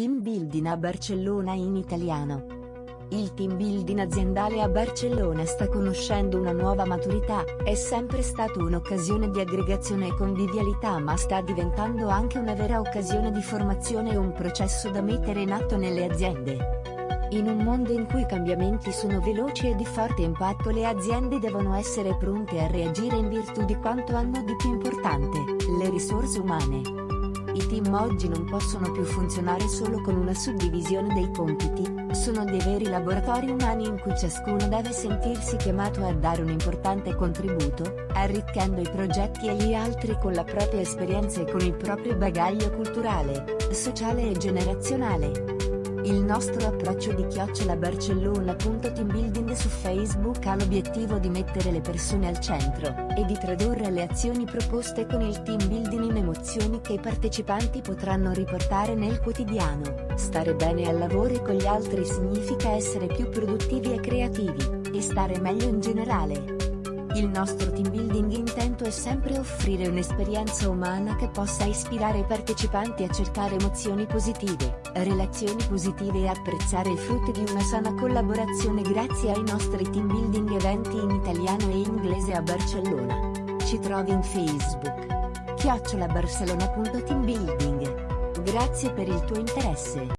Team Building a Barcellona in italiano. Il team building aziendale a Barcellona sta conoscendo una nuova maturità, è sempre stato un'occasione di aggregazione e convivialità ma sta diventando anche una vera occasione di formazione e un processo da mettere in atto nelle aziende. In un mondo in cui i cambiamenti sono veloci e di forte impatto le aziende devono essere pronte a reagire in virtù di quanto hanno di più importante, le risorse umane. I team oggi non possono più funzionare solo con una suddivisione dei compiti, sono dei veri laboratori umani in cui ciascuno deve sentirsi chiamato a dare un importante contributo, arricchendo i progetti e gli altri con la propria esperienza e con il proprio bagaglio culturale, sociale e generazionale. Il nostro approccio di chiocciola Barcellona.teambuilding su Facebook ha l'obiettivo di mettere le persone al centro, e di tradurre le azioni proposte con il team building in emozioni che i partecipanti potranno riportare nel quotidiano. Stare bene al lavoro e con gli altri significa essere più produttivi e creativi, e stare meglio in generale. Il nostro team building intento è sempre offrire un'esperienza umana che possa ispirare i partecipanti a cercare emozioni positive, relazioni positive e apprezzare i frutti di una sana collaborazione grazie ai nostri team building eventi in italiano e inglese a Barcellona. Ci trovi in Facebook. chiocciolabarcelona.teambuilding. Grazie per il tuo interesse.